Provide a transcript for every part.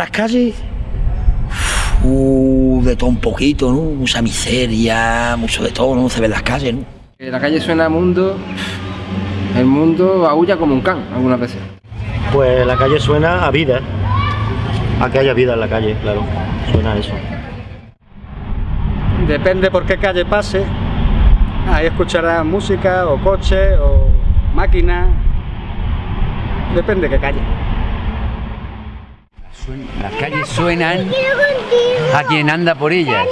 las calles, uh, de todo un poquito, ¿no? Mucha miseria, mucho de todo, ¿no? Se ve en las calles, ¿no? La calle suena mundo, el mundo aúlla como un can algunas veces. Pues la calle suena a vida, a que haya vida en la calle, claro, suena a eso. Depende por qué calle pase, ahí escuchará música o coche o máquina, depende de qué calle. Las calles suenan a quien anda por ellas.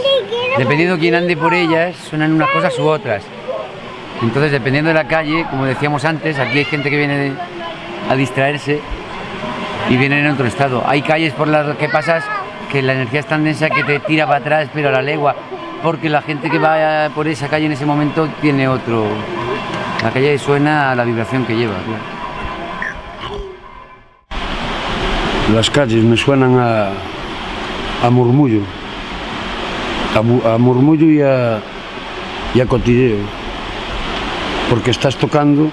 Dependiendo de quién ande por ellas, suenan unas cosas u otras. Entonces, dependiendo de la calle, como decíamos antes, aquí hay gente que viene a distraerse y viene en otro estado. Hay calles por las que pasas que la energía es tan densa que te tira para atrás, pero a la legua, porque la gente que va por esa calle en ese momento tiene otro... La calle suena a la vibración que lleva. Las calles me suenan a, a murmullo, a, murmullo y a, a cotilleo, porque estás tocando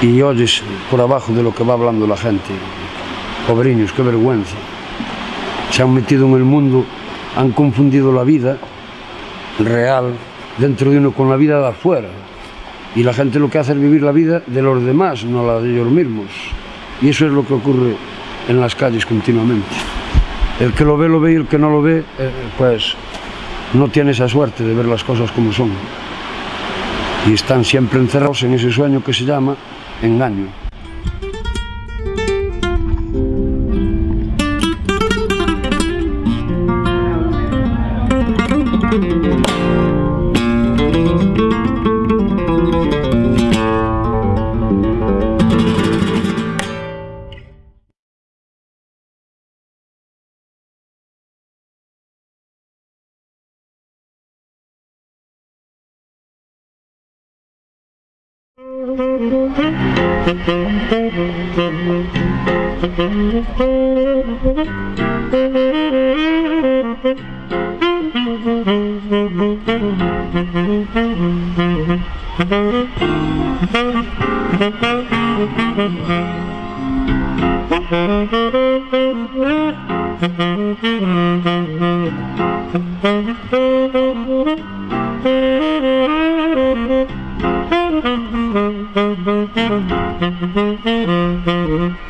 y oyes por abajo de lo que va hablando la gente. Pobriños, qué vergüenza. Se han metido en el mundo, han confundido la vida real dentro de uno con la vida de afuera. Y la gente lo que hace es vivir la vida de los demás, no la de ellos mismos. Y eso es lo que ocurre en las calles continuamente. El que lo ve, lo ve y el que no lo ve, eh, pues no tiene esa suerte de ver las cosas como son. Y están siempre encerrados en ese sueño que se llama engaño. Mm-hmm.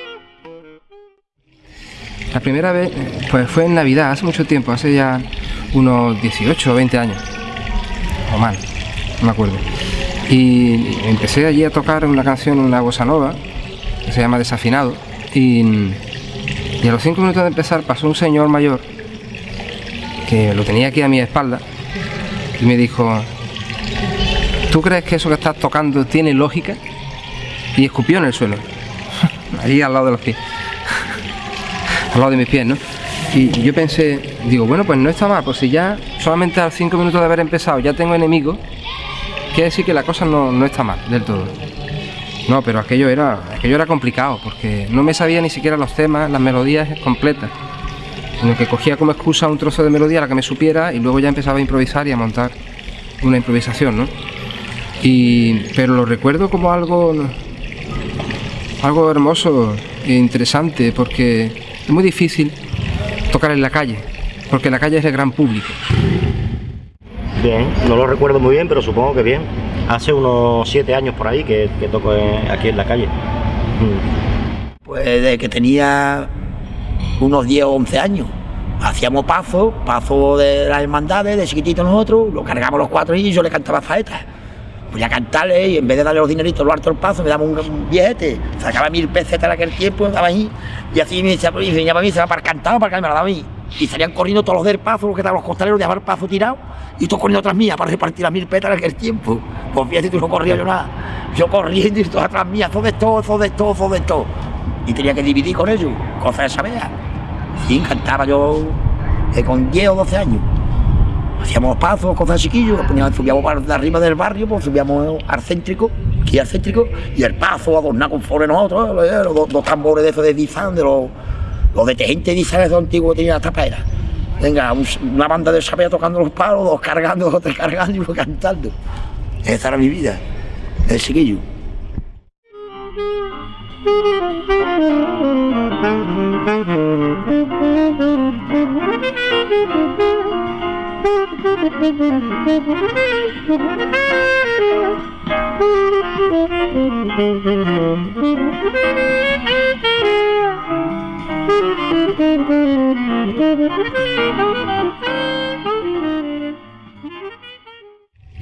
La primera vez pues fue en Navidad, hace mucho tiempo, hace ya unos 18 o 20 años, o más, no me acuerdo. Y empecé allí a tocar una canción, una bossa nova, que se llama Desafinado, y, y a los 5 minutos de empezar pasó un señor mayor, que lo tenía aquí a mi espalda, y me dijo, ¿tú crees que eso que estás tocando tiene lógica? Y escupió en el suelo, ahí al lado de los pies al lado de mis pies, ¿no? Y yo pensé, digo, bueno, pues no está mal, pues si ya solamente a los 5 minutos de haber empezado ya tengo enemigos, quiere decir que la cosa no, no, está mal del todo. No, pero aquello era, aquello era complicado, porque no me sabía ni siquiera los temas, las melodías completas, sino que cogía como excusa un trozo de melodía a la que me supiera y luego ya empezaba a improvisar y a montar una improvisación, ¿no? Y, pero lo recuerdo como algo, algo hermoso e interesante, porque es muy difícil tocar en la calle, porque la calle es el gran público. Bien, no lo recuerdo muy bien, pero supongo que bien. Hace unos siete años por ahí que, que toco en- aquí en la calle. Mm. Pues desde que tenía unos 10 o 11 años. Hacíamos paso, paso de las hermandades, de chiquitito nosotros, lo cargamos los cuatro y yo le cantaba faetas. Voy a cantarle y en vez de darle los dineritos lo alto del paso, me daba un, billete, sacaba mil pesetas en aquel tiempo, daba ahí, y así me pues, venía para mí, se va para cantar, para que me la daba a mí. Y salían corriendo todos los del paso, los que estaban los costaleros, dejaban el paso tirado, y todos corriendo atrás mía para repartir las mil petas en aquel tiempo. Pues fíjate, tú no corría yo nada. Yo corriendo y todos atrás mía, todo de todo, todo de todo, todo de todo. Y tenía que dividir con ellos, cosas de saber. Sí, cantaba yo eh, con 10 o 12 años. Hacíamos pasos, cosas chiquillos, poníamos, subíamos de arriba del barrio, pues subíamos al céntrico, aquí al céntrico, y el paso adornado con flores nosotros, eh, los, dos- dos tambores de esos de Dizan, de los, los detergentes de Dizan esos antiguos que tenían las taperas. Venga, un- una banda de sapea tocando los palos, dos cargando, dos cargando y uno cantando. Esa era mi vida, el chiquillo.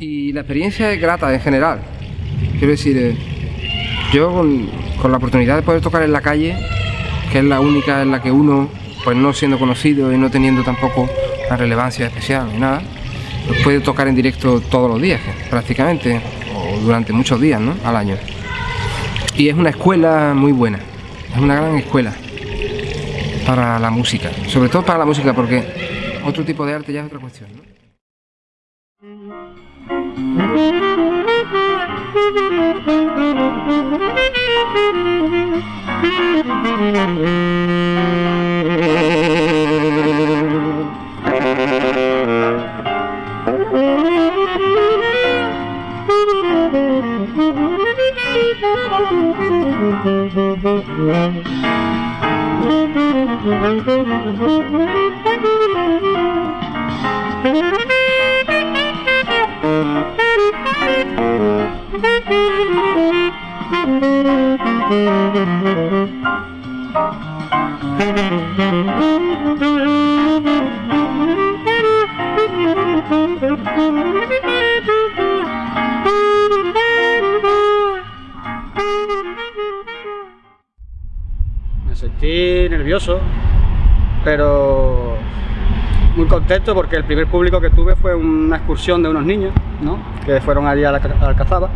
Y la experiencia es grata en general. Quiero decir, eh, yo con, con la oportunidad de poder tocar en la calle, que es la única en la que uno, pues no siendo conocido y no teniendo tampoco una relevancia especial ni nada, pues puede tocar en directo todos los días, prácticamente, o durante muchos días, ¿no? Al año. Y es una escuela muy buena, es una gran escuela para la música, sobre todo para la música, porque otro tipo de arte ya es otra cuestión. Me sentí nervioso, pero muy contento porque el primer público que tuve fue una excursión de unos niños, ¿no? Que fueron allí a la a Alcazaba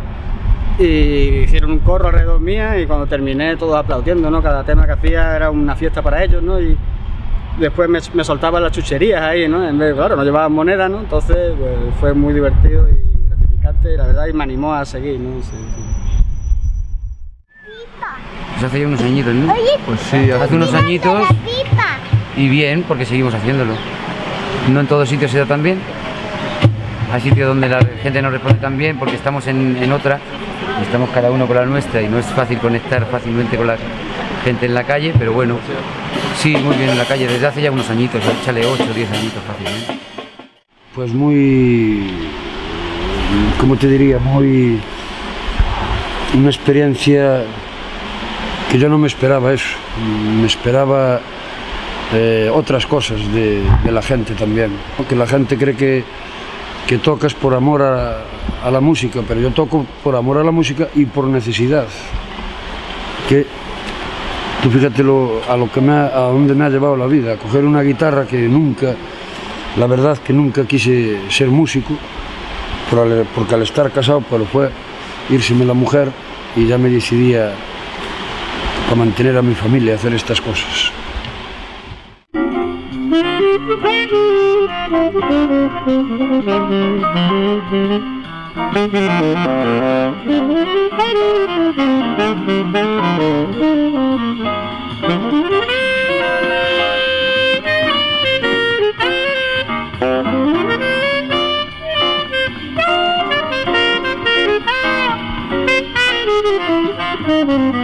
y hicieron un corro alrededor mía y cuando terminé todos aplaudiendo, ¿no? Cada tema que hacía era una fiesta para ellos, ¿no? Y después me, me soltaban las chucherías ahí, ¿no? En vez, claro, no llevaban moneda, ¿no? Entonces pues, fue muy divertido y gratificante, la verdad, y me animó a seguir, ¿no? Sí, sí. Pues hace ya unos añitos, ¿no? Pues sí, hace unos añitos y bien, porque seguimos haciéndolo. No en todos sitios se da tan bien. Hay sitios donde la gente no responde tan bien porque estamos en, en otra, y estamos cada uno con la nuestra y no es fácil conectar fácilmente con la gente en la calle, pero bueno, sí, muy bien en la calle, desde hace ya unos añitos, échale 8 o 10 añitos fácilmente. Pues muy, ¿cómo te diría? Muy, una experiencia que yo no me esperaba eso, me esperaba eh, otras cosas de, la gente también, que la gente cree que, que tocas por amor a, a la música, pero yo toco por amor a la música y por necesidad, que tú fíjate lo- a lo que me ha- a dónde me ha llevado la vida, a coger una guitarra que nunca la verdad que nunca quise ser músico, porque al estar casado pues fue írseme la mujer y ya me decidía para mantener a mi familia, hacer estas cosas.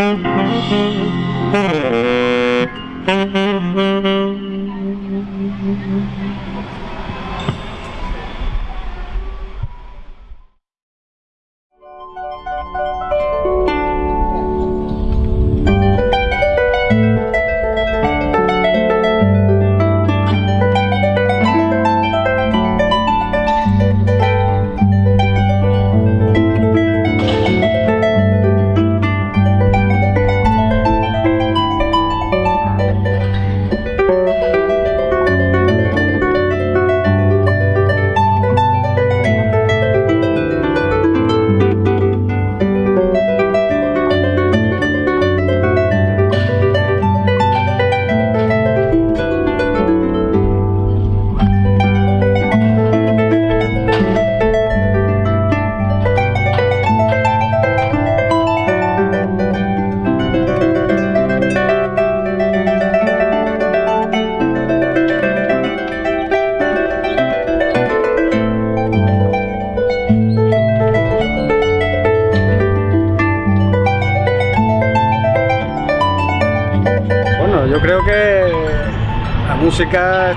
Bueno,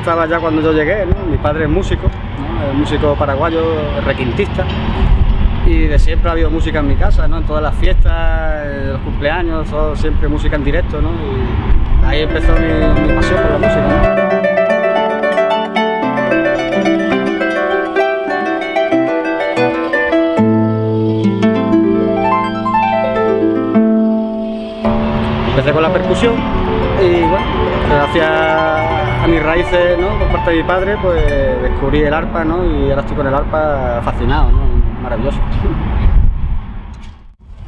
estaba ya cuando yo llegué. Mi padre es músico, ¿no? Músico paraguayo, requintista. Y de siempre ha habido música en mi casa, ¿no? En todas las fiestas, los cumpleaños, todo, siempre música en directo, ¿no? Y ahí empezó mi, pasión por la música. Empecé con la percusión y bueno, gracias a mis raíces, ¿no? Por parte de mi padre, pues descubrí el arpa, ¿no? Y ahora estoy con el arpa fascinado, ¿no? Maravilloso.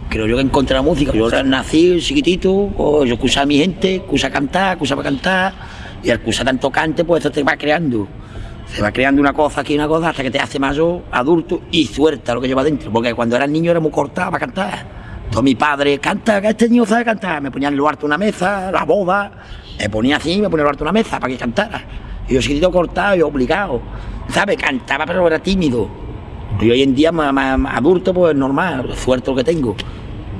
Creo yo que encontré la música. Yo nací chiquitito, o yo escuchaba a mi gente, escuchaba cantar, escuchaba cantar, y al escuchar tanto cante, pues eso te va creando. Se va creando una cosa aquí, una cosa, hasta que te hace mayor, adulto y suelta lo que lleva dentro. Porque cuando era niño era muy cortado para cantar. Todo mi padre, canta, que este niño sabe cantar. Me ponía en lo harto una mesa, la boda, me ponía así, me ponía lo harto una mesa para que cantara. Y yo chiquitito cortado y obligado. ¿Sabes? Cantaba, pero era tímido. Y hoy en día, más, más- adulto, pues normal, suelto lo que tengo.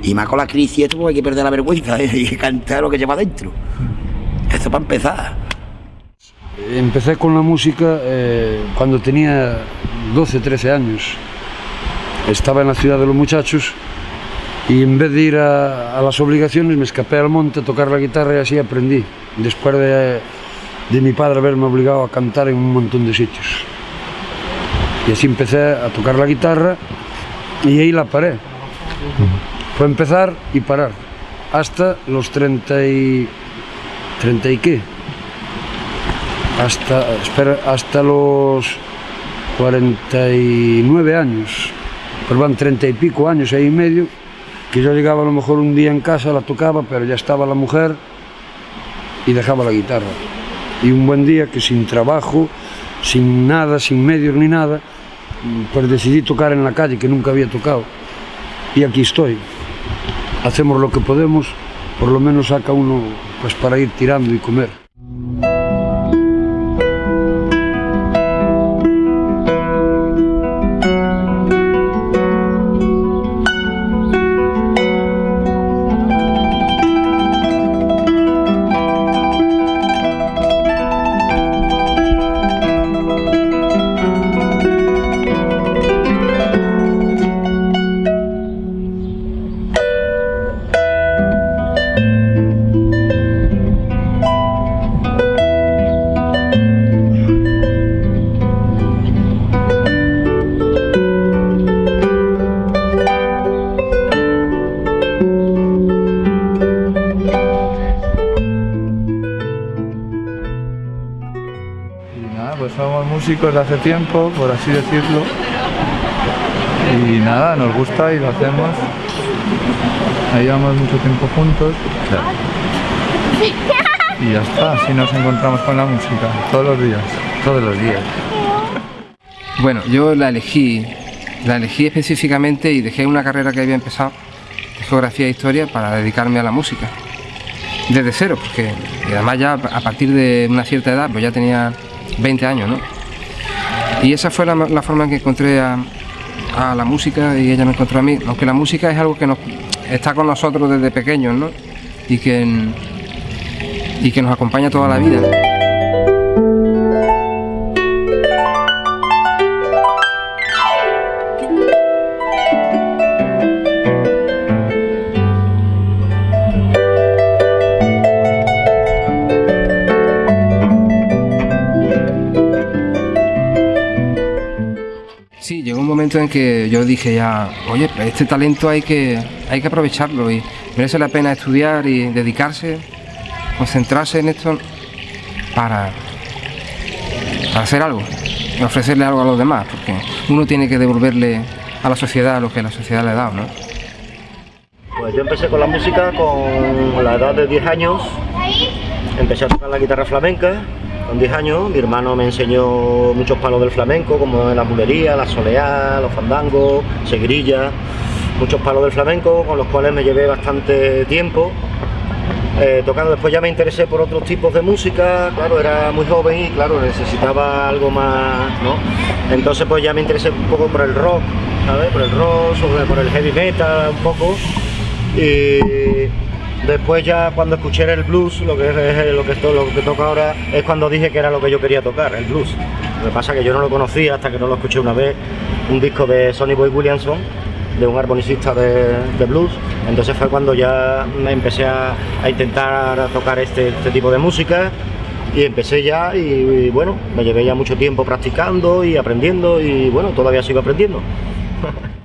Y más con la crisis esto, pues hay que perder la vergüenza y cantar lo que lleva dentro. Eso para empezar. Empecé con la música eh, cuando tenía 12, 13 años. Estaba en la ciudad de los muchachos y en vez de ir a, las obligaciones me escapé al monte a tocar la guitarra y así aprendí. Después de, de mi padre haberme obligado a cantar en un montón de sitios. Y así empecé a tocar la guitarra y ahí la paré. Fue empezar y parar. Hasta los 30 y... ¿30 y qué? hasta, espera, hasta los 49 años, pero van 30 y pico años ahí y medio, que yo llegaba a lo mejor un día en casa, la tocaba, pero ya estaba la mujer y dejaba la guitarra. Y un buen día que sin trabajo, sin nada, sin medios ni nada, pues decidí tocar en la calle, que nunca había tocado. Y aquí estoy. Hacemos lo que podemos, por lo menos saca uno pues para ir tirando y comer. Músicos de hace tiempo, por así decirlo. Y nada, nos gusta y lo hacemos. Ahí llevamos mucho tiempo juntos. Y ya está, así nos encontramos con la música, todos los días. Todos los días. Bueno, yo la elegí, la elegí específicamente y dejé una carrera que había empezado, de geografía e historia, para dedicarme a la música. Desde cero, porque y además ya a partir de una cierta edad, pues ya tenía 20 años, ¿no? Y esa fue la, forma en que encontré a, la música y ella me encontró a mí, aunque la música es algo que está con nosotros desde pequeños, ¿no? Y que, y que nos acompaña toda la vida. En que yo dije ya, oye, este talento hay que, hay que aprovecharlo y merece la pena estudiar y dedicarse, concentrarse en esto para, para hacer algo, ofrecerle algo a los demás, porque uno tiene que devolverle a la sociedad lo que la sociedad le ha dado, ¿no? Pues yo empecé con la música con la edad de 10 años, empecé a tocar la guitarra flamenca con 10 años, mi hermano me enseñó muchos palos del flamenco, como la bulería, la soleá, los fandangos, seguirilla, muchos palos del flamenco, con los cuales me llevé bastante tiempo eh, tocando. Después ya me interesé por otros tipos de música, claro, era muy joven y claro, necesitaba algo más, ¿no? Entonces pues ya me interesé un poco por el rock, ¿sabes? Por el rock, sobre, por el heavy metal un poco. Y después ya cuando escuché el blues, lo que es lo que, esto, lo que toca ahora, es cuando dije que era lo que yo quería tocar, el blues. Lo que pasa es que yo no lo conocía hasta que no lo escuché una vez, un disco de Sonny Boy Williamson, de un armonicista de, blues. Entonces fue cuando ya empecé a, intentar tocar este, este tipo de música y empecé ya y bueno, me llevé ya mucho tiempo practicando y aprendiendo y bueno, todavía sigo aprendiendo.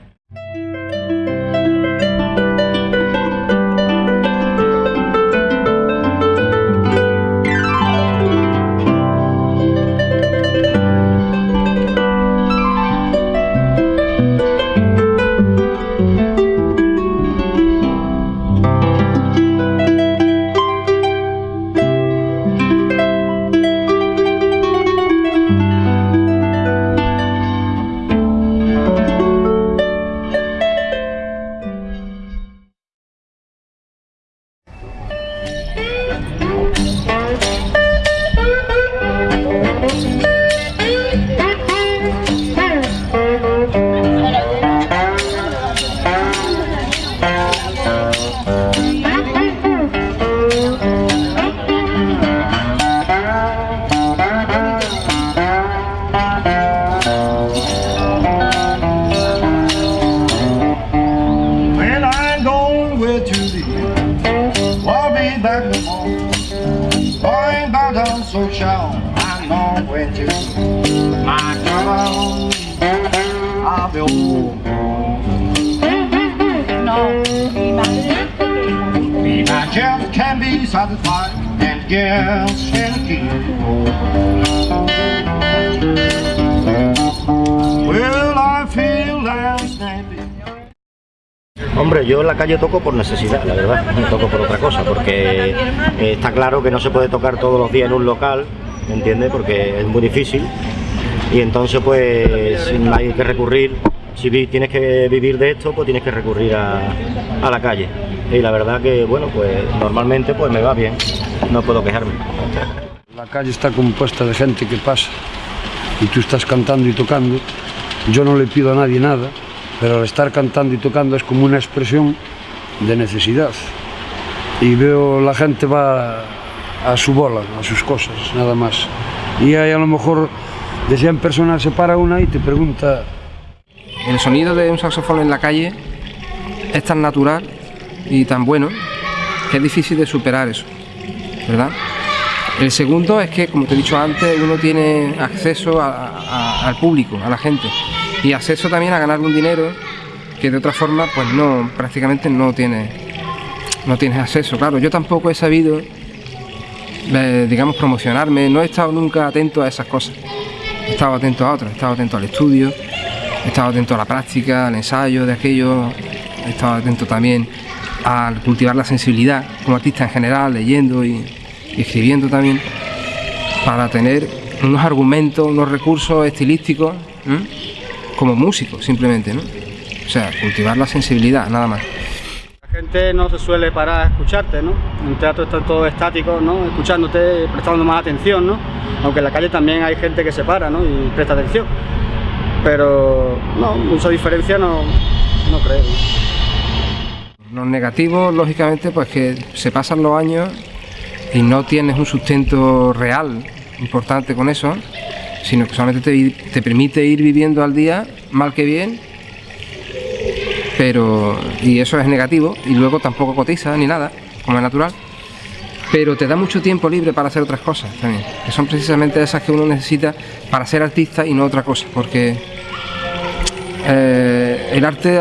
calle toco por necesidad, la verdad, no toco por otra cosa, porque eh, está claro que no se puede tocar todos los días en un local, ¿me entiendes? Porque es muy difícil y entonces pues hay que recurrir, si tienes que vivir de esto, pues tienes que recurrir a, a la calle. Y la verdad que, bueno, pues normalmente pues me va bien, no puedo quejarme. La calle está compuesta de gente que pasa y tú estás cantando y tocando. Yo no le pido a nadie nada, pero al estar cantando y tocando es como una expresión de necesidad. Y veo la gente va a su bola, a sus cosas, nada más. Y hay a lo mejor de 100 personas se para una y te pregunta, El sonido de un saxofón en la calle es tan natural y tan bueno que es difícil de superar eso, ¿verdad? El segundo es que, como te he dicho antes, uno tiene acceso al público, a la gente, y acceso también a ganar un dinero que de otra forma, pues no, prácticamente no tienes, no tienes acceso. Claro, yo tampoco he sabido, eh, digamos, promocionarme, no he estado nunca atento a esas cosas. he estado atento a otras, he estado atento al estudio, he estado atento a la práctica, al ensayo de aquello, he estado atento también a cultivar la sensibilidad como artista en general, leyendo y, escribiendo también, para tener unos argumentos, unos recursos estilísticos. Como músico simplemente, ¿no? O sea, cultivar la sensibilidad, nada más. La gente no se suele parar a escucharte, ¿no? En un teatro está todo estático, ¿no? Escuchándote, prestando más atención, ¿no? Aunque en la calle también hay gente que se para, ¿no? Y presta atención. Pero, no, mucha diferencia no, no creo. Los negativos, lógicamente, pues que se pasan los años y no tienes un sustento real importante con eso, sino que solamente te, te permite ir viviendo al día, mal que bien, pero y eso es negativo y luego tampoco cotiza ni nada, como es natural. Pero te da mucho tiempo libre para hacer otras cosas también, que son precisamente esas que uno necesita para ser artista y no otra cosa, porque eh, el arte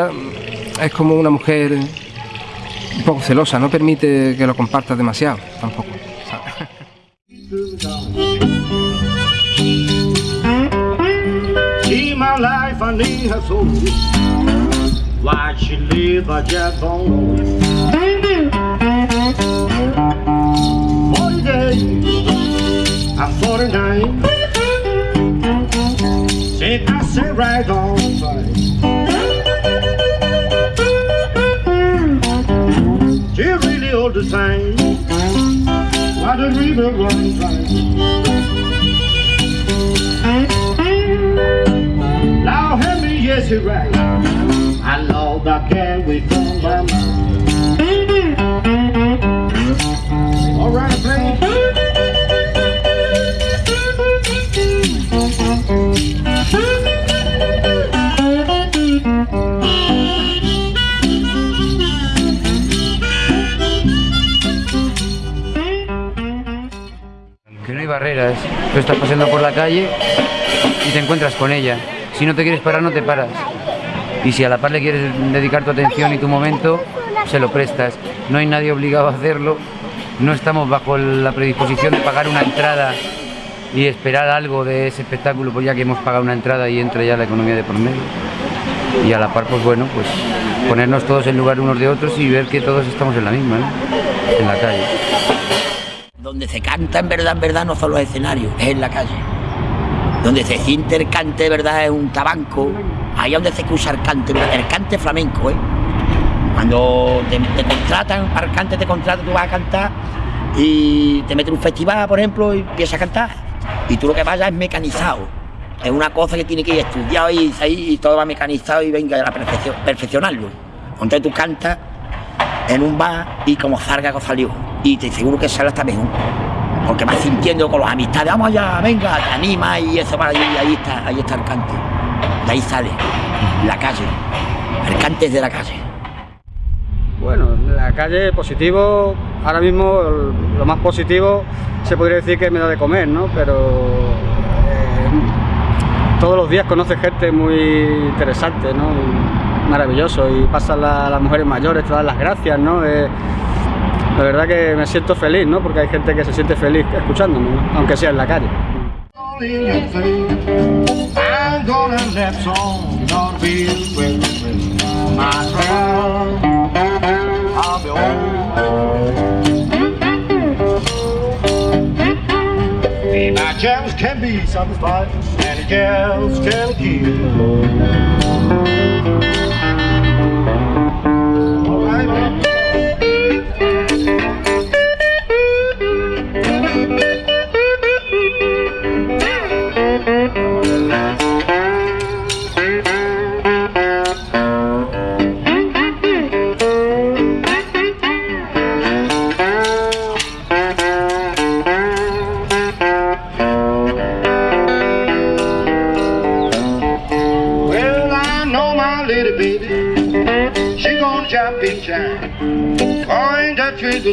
es como una mujer un poco celosa, no permite que lo compartas demasiado tampoco. My life, I need her so. Why she live, I just don't know Forty days, I'm 49 Since I said right on right She really all the time. Why the river run dry yes you're right. I know that can we barreras. Tú estás paseando por la calle y te encuentras con ella. Si no te quieres parar, no te paras. Y si a la par le quieres dedicar tu atención y tu momento, se lo prestas. No hay nadie obligado a hacerlo. No estamos bajo la predisposición de pagar una entrada y esperar algo de ese espectáculo, pues ya que hemos pagado una entrada y entra ya la economía de por medio. Y a la par, pues bueno, pues ponernos todos en lugar unos de otros y ver que todos estamos en la misma, en la calle. Donde se canta en verdad, en verdad, no son los escenarios, es en la calle. Donde se siente el cante verdad es un tabanco, ahí donde se usa el cante, el cante flamenco, ¿eh? Cuando te, te contratan, para el cante te contratan, tú vas a cantar y te meten un festival, por ejemplo, y empiezas a cantar. Y tú lo que vayas es mecanizado. Es una cosa que tiene que ir estudiado y, y todo va mecanizado y venga a la perfección, perfeccionarlo. Entonces tú cantas en un bar y como salga salió. Y te seguro que sale hasta mejor. Porque vas sintiendo con las amistades, vamos allá, venga, te anima y eso para allí, ahí está, ahí está el cante. De ahí sale, la calle. El cante es de la calle. Bueno, en la calle positivo, ahora mismo lo más positivo se podría decir que me da de comer, ¿no? Pero eh, todos los días conoces gente muy interesante, ¿no? Y maravilloso y pasan la- las mujeres mayores, te dan las gracias, ¿no? Eh, la verdad que me siento feliz, ¿no? Porque hay gente que se siente feliz escuchándome, ¿no? aunque sea en la calle.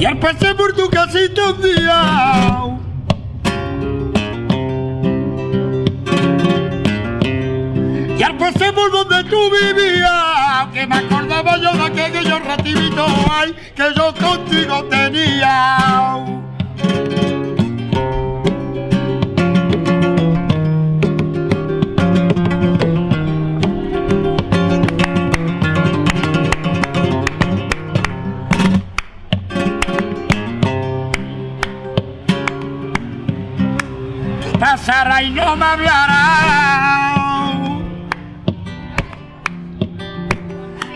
Y al pasar por tu casita un día. Y al pasar por donde tú vivías Que me acordaba yo de aquellos rativitos ay, Que yo contigo tenía y no me hablará.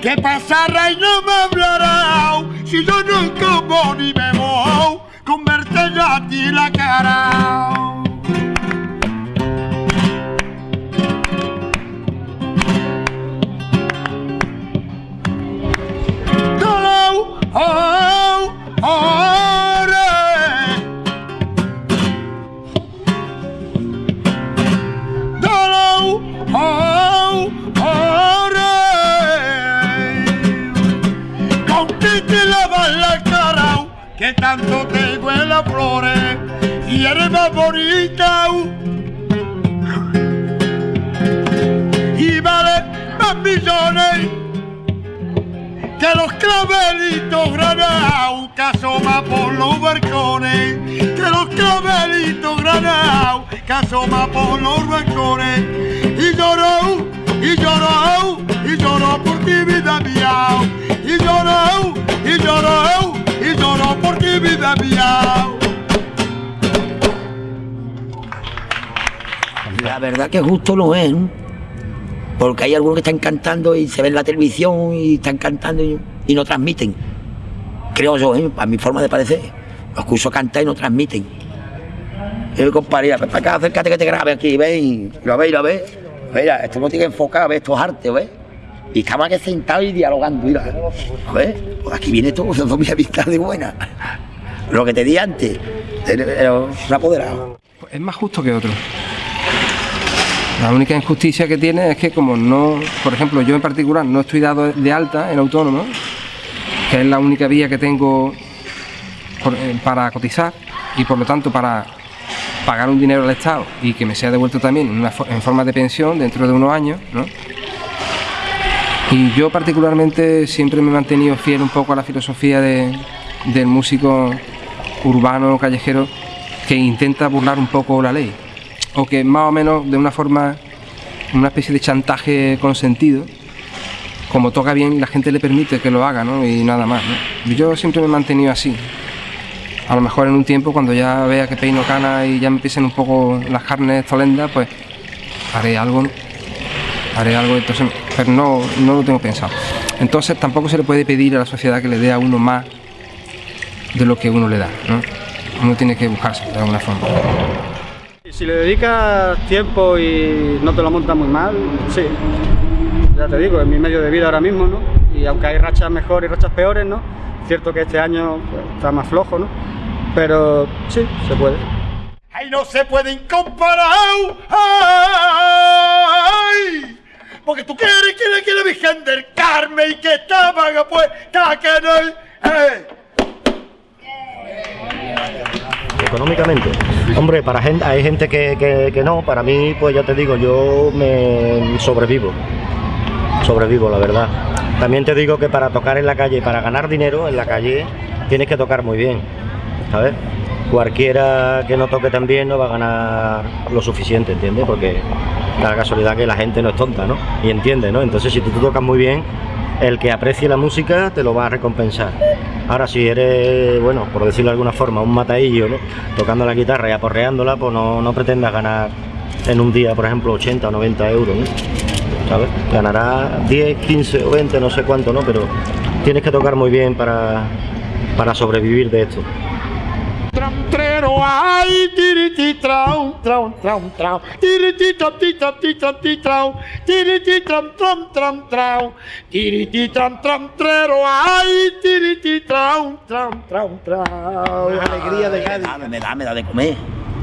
¿Qué pasará y no me hablará? Si yo no como ni bebo, con verte a ti la cara. Más bonita. Y vale más millones que los clavelitos granados que asoman por los balcones, que los clavelitos granados que asoman por los balcones, y lloró, y lloró, y lloró por ti vida mía, y lloró, y lloró, y lloró por ti vida mía. La verdad que justo no es. Porque hay algunos que están cantando y se ven en la televisión y están cantando y, no transmiten. Creo yo, ¿eh? a mi forma de parecer. Los escucho cantar y no transmiten. Y mi compañera, ven para acá, acércate que te grabe aquí, ven, lo ves, lo ves. Mira, esto no tiene que enfocar, ves, esto es arte, ¿ves? Y estamos aquí sentados y dialogando, mira. ¿Ves? Pues aquí viene todo, son mi amistad de buena. Lo que te di antes, era un apoderado. Es más justo que otro. La única injusticia que tiene es que como no, por ejemplo, yo en particular no estoy dado de alta en autónomo, que es la única vía que tengo eh, para cotizar y por lo tanto para pagar un dinero al Estado y que me sea devuelto también en, forma de pensión dentro de unos años, ¿no? Y yo particularmente siempre me he mantenido fiel un poco a la filosofía de- del músico urbano, callejero, que intenta burlar un poco la ley. O que más o menos de una forma, una especie de chantaje consentido, como toca bien, la gente le permite que lo haga, ¿no? Y nada más. Yo siempre me he mantenido así. A lo mejor en un tiempo, cuando ya vea que peino cana y ya me empiecen un poco las carnes tolendas, pues haré algo, haré algo, entonces, pero no, no lo tengo pensado. Entonces tampoco se le puede pedir a la sociedad que le dé a uno más de lo que uno le da, ¿no? Uno tiene que buscarse de alguna forma. Si le dedicas tiempo y no te lo montas muy mal, sí. Ya te digo, es mi medio de vida ahora mismo, ¿no? Y aunque hay rachas mejores y rachas peores, ¿no? Cierto que este año pues, está más flojo, ¿no? Pero sí, se puede. ¡Ay, no se pueden comparar! ¡Ay! Porque tú quieres que le quiere Virgen del Carmen y que estaban apuestas que no... ¡Eh! Económicamente. Hombre, para gente, hay gente que, que- no, para mí, pues ya te digo, yo me sobrevivo. Sobrevivo, la verdad. También te digo que para tocar en la calle, para ganar dinero en la calle, tienes que tocar muy bien, ¿sabes? Cualquiera que no toque tan bien no va a ganar lo suficiente, ¿entiendes? Porque la casualidad que la gente no es tonta, ¿no? Y entiende, ¿no? Entonces, si tú tocas muy bien, el que aprecie la música te lo va a recompensar. Ahora, si eres, bueno, por decirlo de alguna forma, un mataillo. Tocando la guitarra y aporreándola, pues no, no pretendas ganar en un día, por ejemplo, 80 o 90 euros, ¿no? ¿Sabes? Ganará 10, 15 o 20, no sé cuánto, ¿no? Pero tienes que tocar muy bien para, para sobrevivir de esto. Trero, ay, tiriti trau, trau, trau, trau, tiriti tram, ti tram, ti tram, ti trau, tiriti tram, tram, tram, trau, tiriti tram, tram, trero, ay, tiriti trau, tram, trau, trau. alegría de Cádiz. Me da, me da de comer.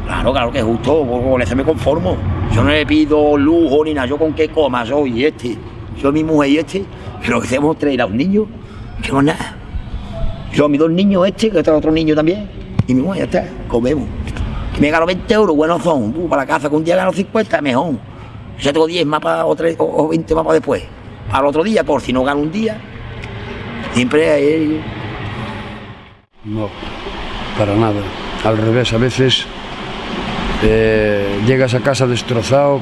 Claro, claro que es justo, con eso me conformo. Yo no le pido lujo ni nada, yo con qué coma soy este. Yo mi mujer y este, pero que hacemos traer a un niño, que no es nada. Yo mis dos niños este, que está otro niño también, y mi mujer ya está, comemos. Me gano 20 euros, buenos son, uh, para la casa, que un día gano 50, mejor. Ya tengo 10 más para, o, tres- o- o 20 más para después. El otro día, por si no gano un día, siempre hay... No, para nada. Al revés, a veces eh, llegas a casa destrozado,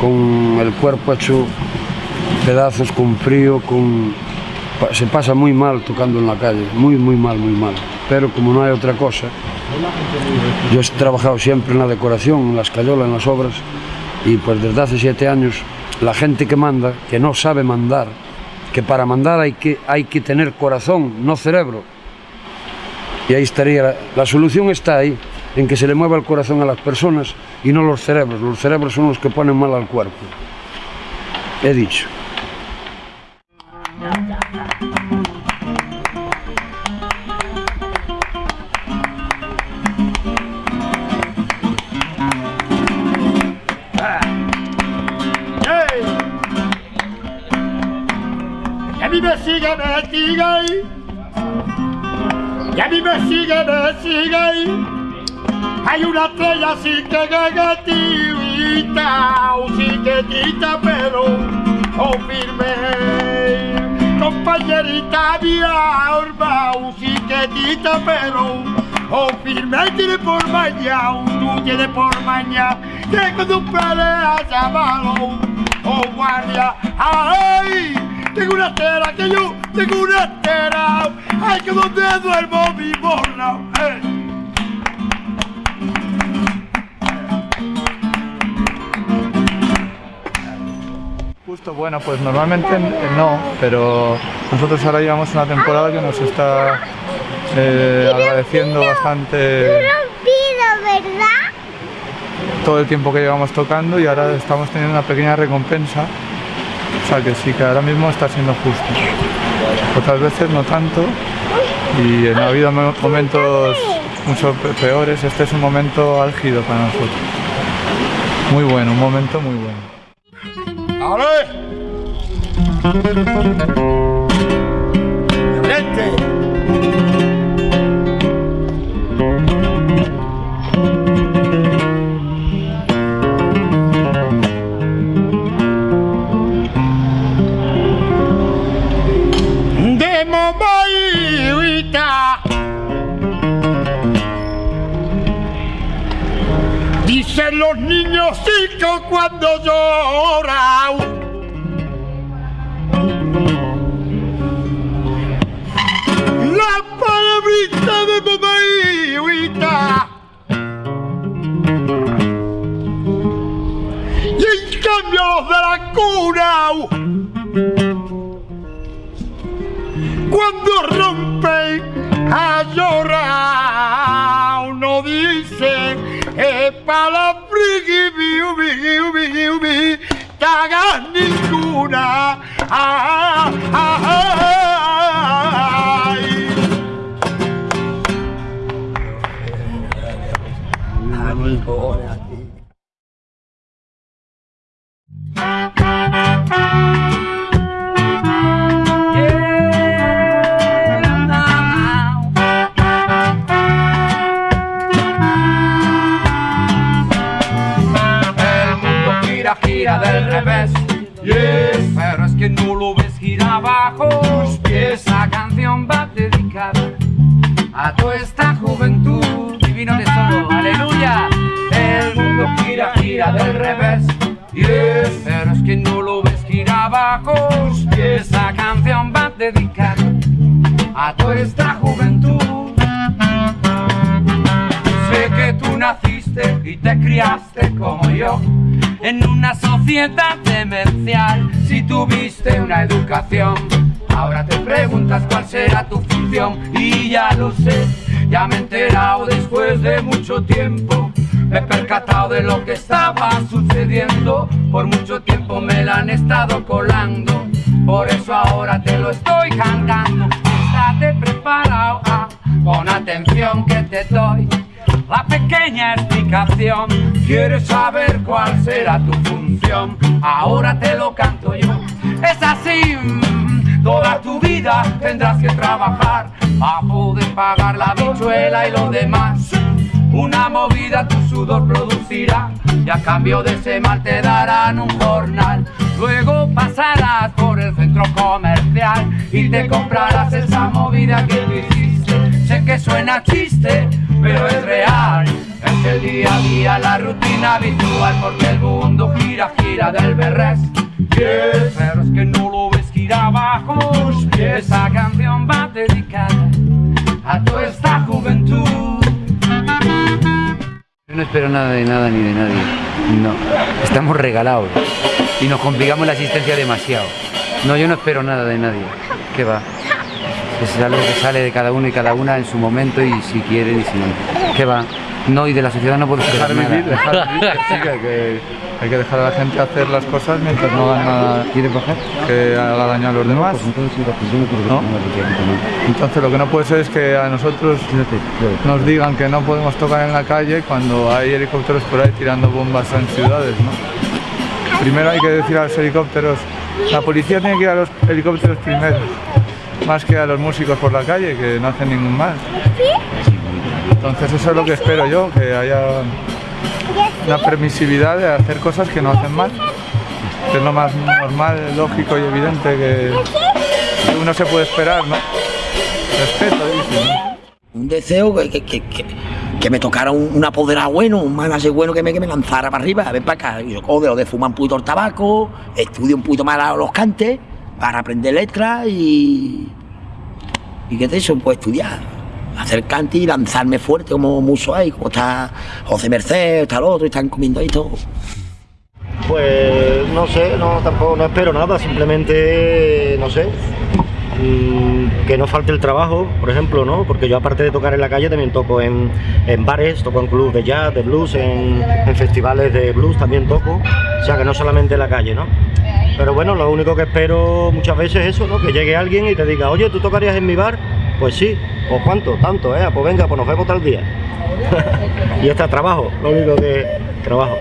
con el cuerpo hecho pedazos, con frío, con... se pasa muy mal tocando en la calle, muy, muy mal, muy mal. Pero como no hay otra cosa, yo he trabajado siempre en la decoración, en la escayola, en las obras, y pues desde hace siete años la gente que manda, que no sabe mandar, que para mandar hay que, hay que tener corazón, no cerebro, y ahí estaría, la, la solución está ahí, en que se le mueva el corazón a las personas y no los cerebros. Los cerebros son los que ponen mal al cuerpo. He dicho. Sigue, me sigue. Y a mí me sigue, me sigue. Hay una estrella así que gagatita, o sí que quita pero o firme. Compañerita mía, orba, o sí que quita pero o firme. Tiene por mañana, tú tienes por mañana, que cuando peleas a malo, o guardia, ay. Tengo una estera que yo, tengo una estera, ay que donde duermo mi eh. Justo, bueno, pues normalmente no, pero nosotros ahora llevamos una temporada que nos está eh, agradeciendo bastante Pido, ¿verdad? todo el tiempo que llevamos tocando y ahora estamos teniendo una pequeña recompensa. O sea que sí, que ahora mismo está siendo justo. Otras veces no tanto y ha habido mo- momentos mucho pe- peores. Este es un momento álgido para nosotros. Muy bueno, un momento muy bueno. ¡Ale! ¡Frente! Los niños chicos cuando lloran La palabrita de mamá y. Y en cambio los de la cuna, cuando rompen a llorar, uno dice, es friki, ubi, ubi, ubi, cagas ninguna. Ah, ah, ah, a toda esta juventud. Divino tesoro, aleluya. El mundo gira, gira del revés. Pero es que no lo ves, gira abajo. Esa canción va dedicada a toda esta juventud. Sé que tú naciste y te criaste como yo en una sociedad demencial. Si tuviste una educación Ahora te preguntas cuál será tu función y ya lo sé, ya me he enterado después de mucho tiempo. Me he percatado de lo que estaba sucediendo, por mucho tiempo me la han estado colando, por eso ahora te lo estoy cantando. Estate preparado, ah, con atención que te doy. La pequeña explicación, quieres saber cuál será tu función, ahora te lo canto yo. Es así, toda tu vida tendrás que trabajar a poder pagar la bichuela y lo demás. Una movida tu sudor producirá y a cambio de ese mal te darán un jornal. Luego pasarás por el centro comercial y te comprarás esa movida que tú hiciste. Sé que suena chiste, pero es real. Es el día a día, la rutina habitual, porque el mundo gira, gira del berres. Yes. Pero es que no lo gira abajo. Esa canción va dedicada a toda esta juventud. Yo no espero nada de nada ni de nadie. No. Estamos regalados y nos complicamos la existencia demasiado. No, yo no espero nada de nadie. ¿Qué va? Es algo que sale de cada uno y cada una en su momento y si quieren y si no. ¿Qué va? No, y de la sociedad no puedo esperar Dejar vivir, nada. dejar vivir, que sí, que, que hay que dejar a la gente hacer las cosas mientras no hagan nada que haga daño a los demás. ¿no? Entonces lo que no puede ser es que a nosotros nos digan que no podemos tocar en la calle cuando hay helicópteros por ahí tirando bombas en ciudades. ¿no? Primero hay que decir a los helicópteros, la policía tiene que ir a los helicópteros primero, más que a los músicos por la calle que no hacen ningún mal. Entonces eso es lo que espero yo, que haya una permisividad de hacer cosas que no hacen mal, es lo más normal, lógico y evidente que, uno se puede esperar, ¿no? Respeto, dice. Un deseo que, que, que, que- me tocara un, un apoderado bueno, un manager bueno que me, que me lanzara para arriba, ven para acá. Yo cojo lo de fumar un poquito el tabaco, estudio un poquito más los cantes para aprender letras y. ¿Y qué es eso? Pues estudiar, hacer cante y lanzarme fuerte como muso ahí, como está José Merced, está el otro, y están comiendo ahí todo. Pues no sé, no tampoco no espero nada, simplemente no sé. mm, Que no falte el trabajo, por ejemplo, ¿no? Porque yo aparte de tocar en la calle también toco en, en bares, toco en clubes de jazz, de blues, en, en festivales de blues también toco. O sea que no solamente en la calle, ¿no? Pero bueno, lo único que espero muchas veces es eso, ¿no? Que llegue alguien y te diga, oye, ¿tú tocarías en mi bar? Pues sí, pues cuánto, tanto, ¿eh? Pues venga, pues nos vemos tal día. y está trabajo, lo único que trabajo.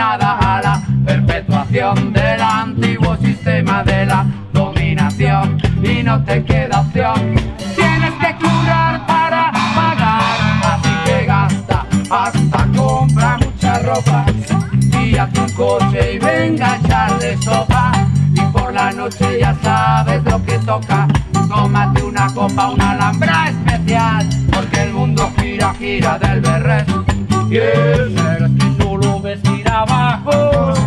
A la perpetuación del antiguo sistema de la dominación. Y no te queda opción. Tienes que curar para pagar, así que gasta hasta compra mucha ropa. Y a tu coche y venga a echarle sopa. Y por la noche ya sabes lo que toca. Tómate una copa una alhambra especial. Porque el mundo gira gira del berret y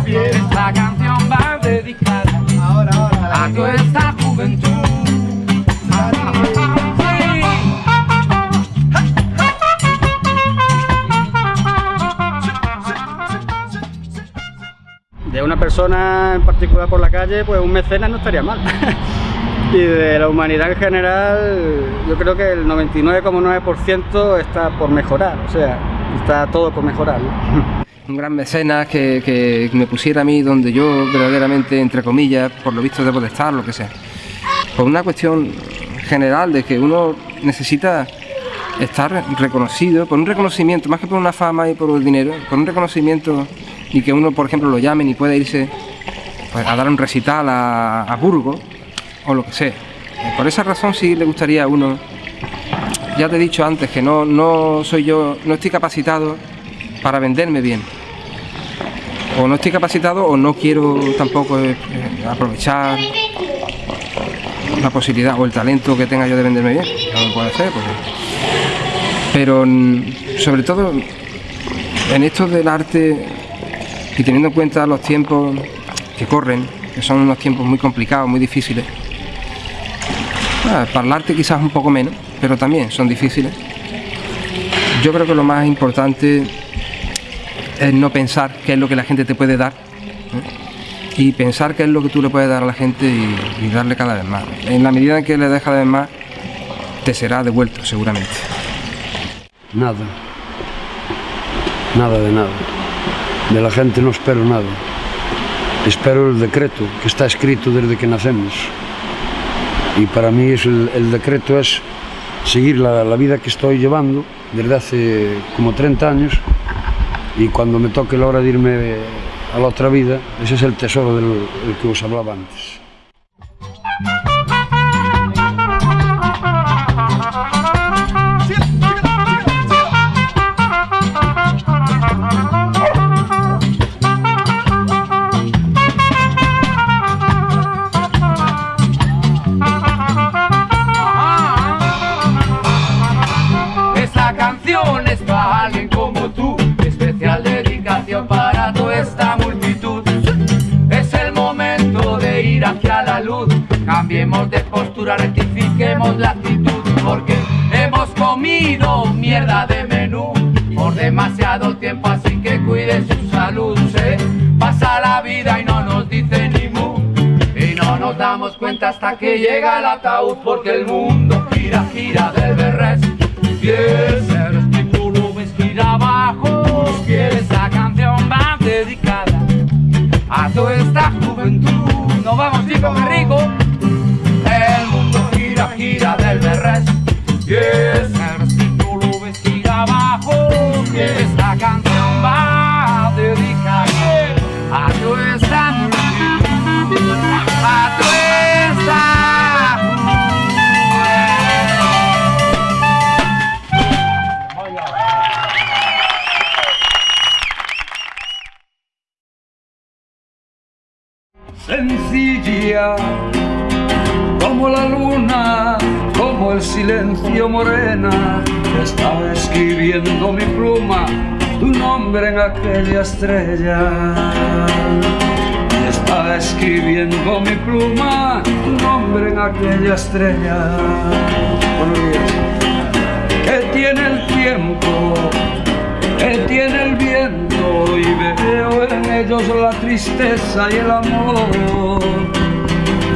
esta canción va dedicada a toda esta juventud De una persona en particular por la calle, pues un mecenas no estaría mal. y de la humanidad en general, yo creo que el 99,9% está por mejorar, o sea, está todo por mejorar. ¿no? un gran mecenas que, que me pusiera a mí donde yo verdaderamente, entre comillas, por lo visto debo de estar, lo que sea. Por una cuestión general de que uno necesita estar reconocido, por un reconocimiento, más que por una fama y por el dinero, por un reconocimiento y que uno, por ejemplo, lo llamen y pueda irse pues, a dar un recital a, a Burgos o lo que sea. por esa razón sí le gustaría a uno, ya te he dicho antes que no, no soy yo, no estoy capacitado para venderme bien. O no estoy capacitado o no quiero tampoco eh, aprovechar la posibilidad o el talento que tenga yo de venderme bien. Lo puedo hacer, porque... Pero mm, sobre todo en esto del arte y teniendo en cuenta los tiempos que corren, que son unos tiempos muy complicados, muy difíciles, ah, para el arte quizás un poco menos, pero también son difíciles. Yo creo que lo más importante es no pensar qué es lo que la gente te puede dar ¿eh? y pensar qué es lo que tú le puedes dar a la gente y, darle cada vez más. En la medida en que le des cada vez más, te será devuelto seguramente. Nada. Nada de nada. De la gente no espero nada. Espero el decreto que está escrito desde que nacemos. Y para mí es el, el decreto es seguir la, la vida que estoy llevando desde hace como 30 años y cuando me toque la hora de irme a la otra vida, ese es el tesoro del, que os hablaba antes. Postura, rectifiquemos la actitud, porque hemos comido mierda de menú por demasiado tiempo, así que cuide su salud. Se pasa la vida y no nos dice ni mu, y no nos damos cuenta hasta que llega el ataúd, porque el mundo gira, gira gira aquella estrella. Estaba escribiendo mi pluma tu nombre en aquella estrella. Que tiene el tiempo, que tiene el viento y veo en ellos la tristeza y el amor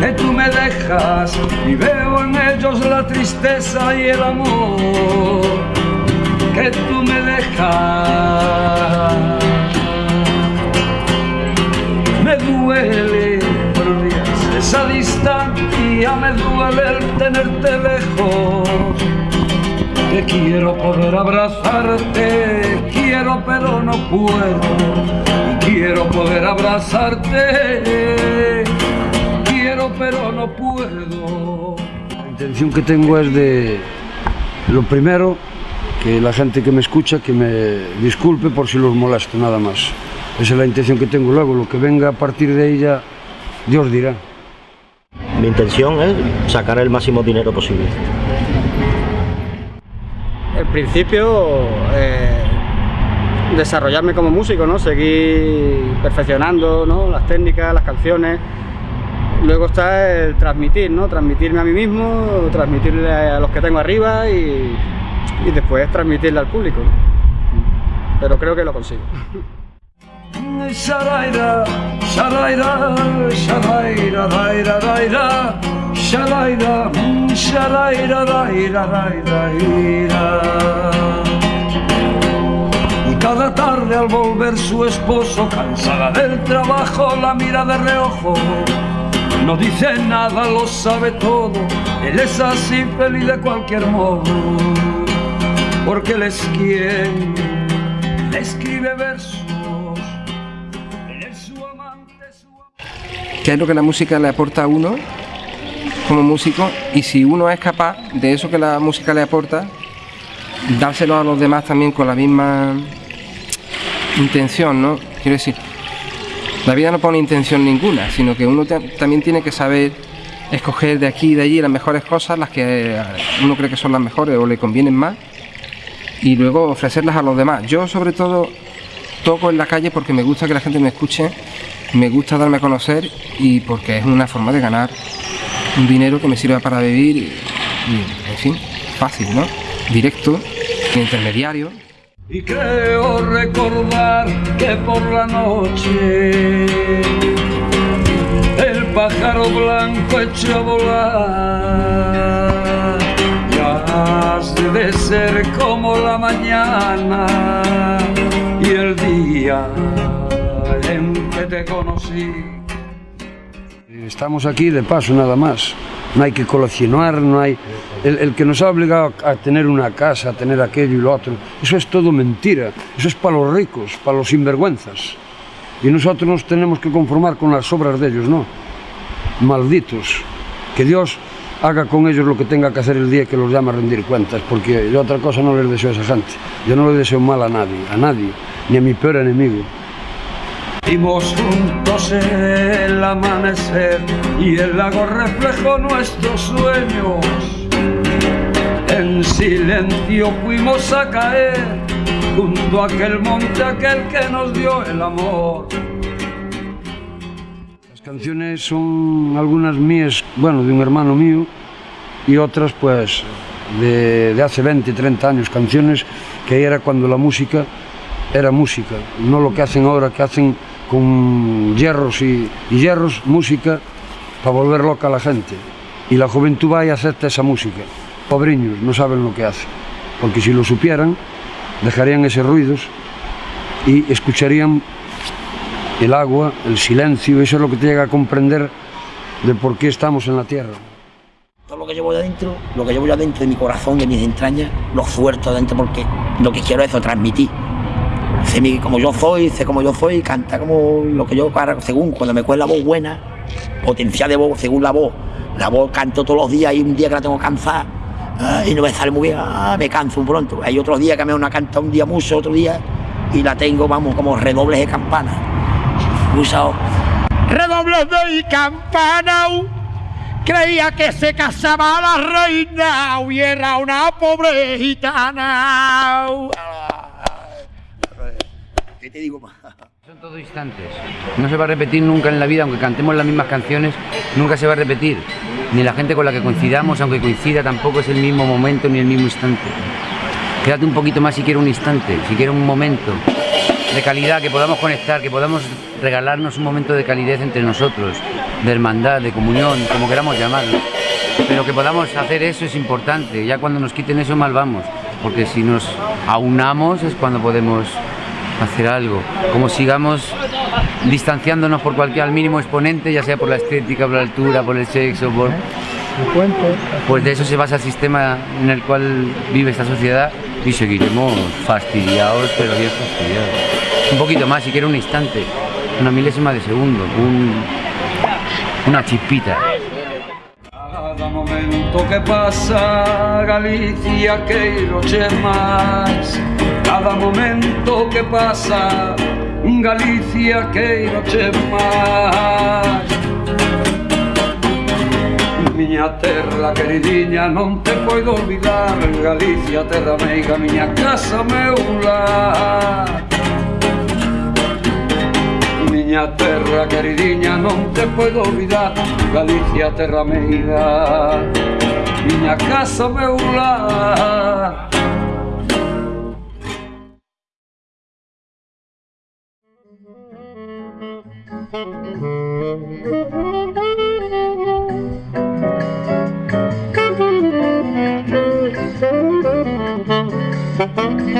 que tú me dejas y veo en ellos la tristeza y el amor que tú me dejas me duele días, esa distancia me duele el tenerte lejos que quiero poder abrazarte, quiero pero no puedo. Quiero poder abrazarte, quiero pero no puedo. La intención que tengo es de, lo primero, que la gente que me escucha, que me disculpe por si los molesto, nada más. Esa es la intención que tengo. Luego, lo que venga a partir de ella, Dios dirá. Mi intención es sacar el máximo dinero posible. En principio, eh, desarrollarme como músico, ¿no? Seguir perfeccionando ¿no? las técnicas, las canciones. Luego está el transmitir, ¿no? Transmitirme a mí mismo, transmitirle a los que tengo arriba y, y después transmitirle al público. ¿no? Pero creo que lo consigo. Shalaira, shalaira, shalaira, raira, raira, shalaira, mm, shalaira, raira, raira, raira. Y cada tarde al volver su esposo, cansada del trabajo, la mira de reojo. No dice nada, lo sabe todo, él es así feliz de cualquier modo. Porque él es quien le escribe versos. ¿Qué es lo que la música le aporta a uno? como músico y si uno es capaz de eso que la música le aporta, dárselo a los demás también con la misma intención, ¿no? Quiero decir, la vida no pone intención ninguna, sino que uno también tiene que saber escoger de aquí y de allí las mejores cosas, las que eh, uno cree que son las mejores o le convienen más, y luego ofrecerlas a los demás. Yo sobre todo toco en la calle porque me gusta que la gente me escuche, me gusta darme a conocer y porque es una forma de ganar un dinero que me sirva para vivir y, en fin, fácil, ¿no? Directo, intermediario. Y creo recordar que por la noche el pájaro blanco echó a volar. Ya debe ser como la mañana y el día te conocí. Estamos aquí de paso nada más. No hay que coleccionar, no hay... El, que nos ha obligado a tener una casa, a tener aquello y lo otro, eso es todo mentira. Eso es para los ricos, para los sinvergüenzas. Y nosotros nos tenemos que conformar con las obras de ellos, ¿no? Malditos. Que Dios haga con ellos lo que tenga que hacer el día que los llame a rendir cuentas, porque yo otra cosa no les deseo a esa gente. Yo no le deseo mal a nadie, a nadie, ni a mi peor enemigo. Vimos juntos el amanecer y el lago reflejó nuestros sueños. En silencio fuimos a caer junto a aquel monte, aquel que nos dio el amor. Las canciones son algunas mías, bueno, de un hermano mío, y otras pues de, hace 20, 30 años, canciones que era cuando la música era música, no lo que hacen ahora, que hacen con hierros y, hierros, música para volver loca a la gente. Y la juventud va y acepta esa música. Pobriños, no saben lo que hacen. Porque si lo supieran, dejarían esos ruidos y escucharían el agua, el silencio, eso es lo que te llega a comprender de por qué estamos en la tierra. Todo lo que llevo adentro, lo que llevo adentro de mi corazón, de mis entrañas, lo suelto adentro porque lo que quiero es transmitir sé como yo soy, sé como yo soy, canta como lo que yo, según cuando me cuela la voz buena, potencial de voz, según la voz. La voz canto todos los días y un día que la tengo cansada y no me sale muy bien, ah, me canso un pronto. Hay otros días que me una canta un día mucho, otro día y la tengo, vamos, como redobles de campana. Usado. Redobles de campana. Creía que se casaba la reina y era una pobre gitana. ¿Qué te digo más? Son todos instantes. No se va a repetir nunca en la vida, aunque cantemos las mismas canciones, nunca se va a repetir. Ni la gente con la que coincidamos, aunque coincida, tampoco es el mismo momento ni el mismo instante. Quédate un poquito más si quieres un instante, si quieres un momento de calidad, que podamos conectar, que podamos regalarnos un momento de calidez entre nosotros, de hermandad, de comunión, como queramos llamarlo. Pero que podamos hacer eso es importante, ya cuando nos quiten eso mal vamos, porque si nos aunamos es cuando podemos hacer algo. Como sigamos distanciándonos por cualquier al mínimo exponente, ya sea por la estética, por la altura, por el sexo, por... Pues de eso se basa el sistema en el cual vive esta sociedad y seguiremos fastidiados, pero bien fastidiados. Un poquito más, si quiere un instante, una milésima de segundo, un, una chispita. Cada momento que pasa Galicia queiro che máis Cada momento que pasa Galicia queiro che máis Miña terra queridinha non te poido olvidar. Galicia terra meiga, miña casa meu lar miña terra queridinha non te puedo olvidar Galicia terra meida miña casa meu lar Thank you.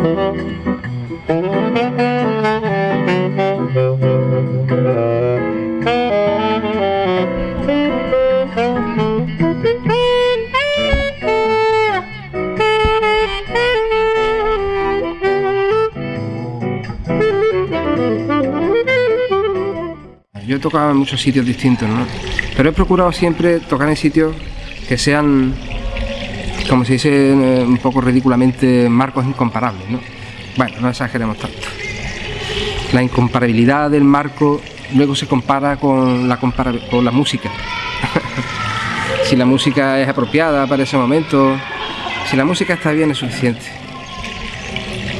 Yo he tocado en muchos sitios distintos, ¿no? Pero he procurado siempre tocar en sitios que sean como se dice eh, un poco ridículamente, marcos incomparables, ¿no? Bueno, no exageremos tanto. La incomparabilidad del marco luego se compara con la, compara- con la música. si la música es apropiada para ese momento, si la música está bien es suficiente.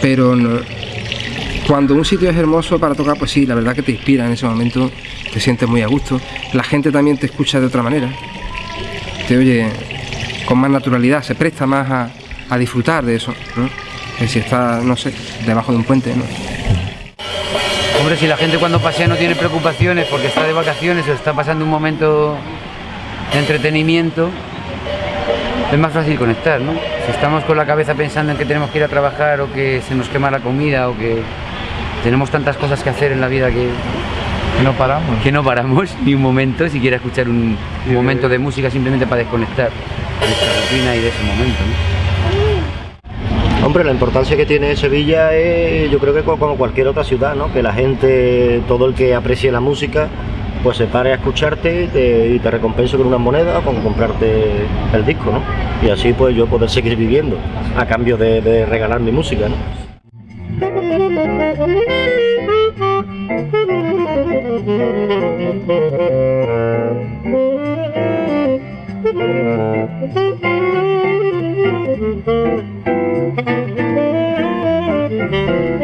Pero cuando un sitio es hermoso para tocar, pues sí, la verdad que te inspira en ese momento, te sientes muy a gusto. La gente también te escucha de otra manera, te oye con más naturalidad, se presta más a, a disfrutar de eso, ¿no? Que si está, no sé, debajo de un puente, ¿no? Hombre, si la gente cuando pasea no tiene preocupaciones porque está de vacaciones o está pasando un momento de entretenimiento, es más fácil conectar, ¿no? Si estamos con la cabeza pensando en que tenemos que ir a trabajar o que se nos quema la comida o que tenemos tantas cosas que hacer en la vida que, no paramos. Que no paramos ni un momento, siquiera escuchar un, un momento de música simplemente para desconectar de esta rutina y de ese momento, ¿no? Hombre, la importancia que tiene Sevilla es, yo creo que co- como cualquier otra ciudad, ¿no? Que la gente, todo el que aprecie la música, pues se pare a escucharte y te, y con unas monedas con comprarte el disco, ¿no? Y así pues yo poder seguir viviendo a cambio de, de regalar mi música, ¿no? He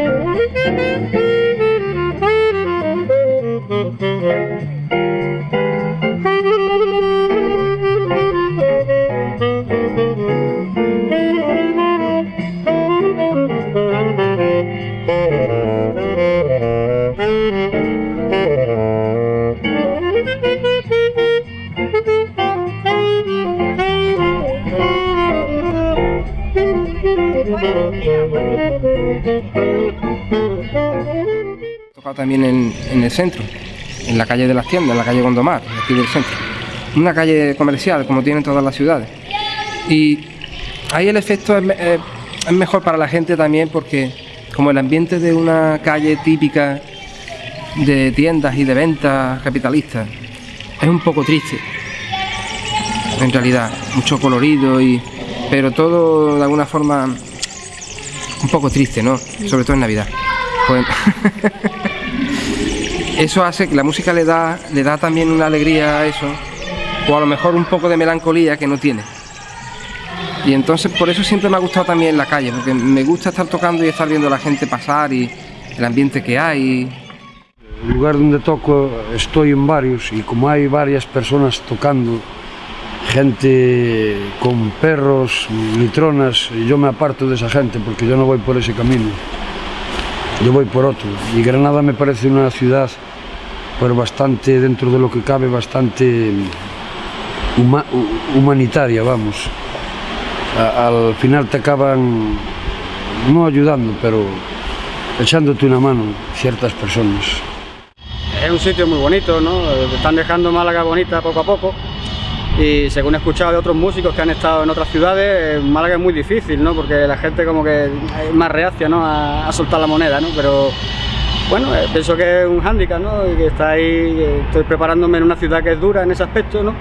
tocado también en, el centro, en la calle de las tiendas, en la calle Gondomar, aquí del centro. Una calle comercial, como tienen todas las ciudades. Y ahí el efecto eh, es mejor para la gente también porque como el ambiente de una calle típica de tiendas y de ventas capitalistas es un poco triste. En realidad, mucho colorido y pero todo de alguna forma un poco triste, ¿no? Sobre todo en Navidad. Pues, eso hace que la música le da, le da también una alegría a eso, o a lo mejor un poco de melancolía que no tiene. Y entonces por eso siempre me ha gustado también la calle, porque me gusta estar tocando y estar viendo a la gente pasar y el ambiente que hay. El lugar donde toco estoy en varios y como hay varias personas tocando, gente con perros, litronas, yo me aparto de esa gente porque yo no voy por ese camino, yo voy por otro. Y Granada me parece una ciudad pues bastante, dentro de lo que cabe, bastante hu- humanitaria, vamos. Al final te acaban no ayudando, pero echándote una mano ciertas personas. Es un sitio muy bonito, ¿no? Están dejando Málaga bonita poco a poco. Y según he escuchado de otros músicos que han estado en otras ciudades, Málaga es muy difícil, ¿no? Porque la gente como que es más reacia, ¿no? A, a soltar la moneda, ¿no? Pero bueno, eh, pienso que es un hándicap, ¿no? Y que está ahí, estoy preparándome en una ciudad que es dura en ese aspecto, ¿no?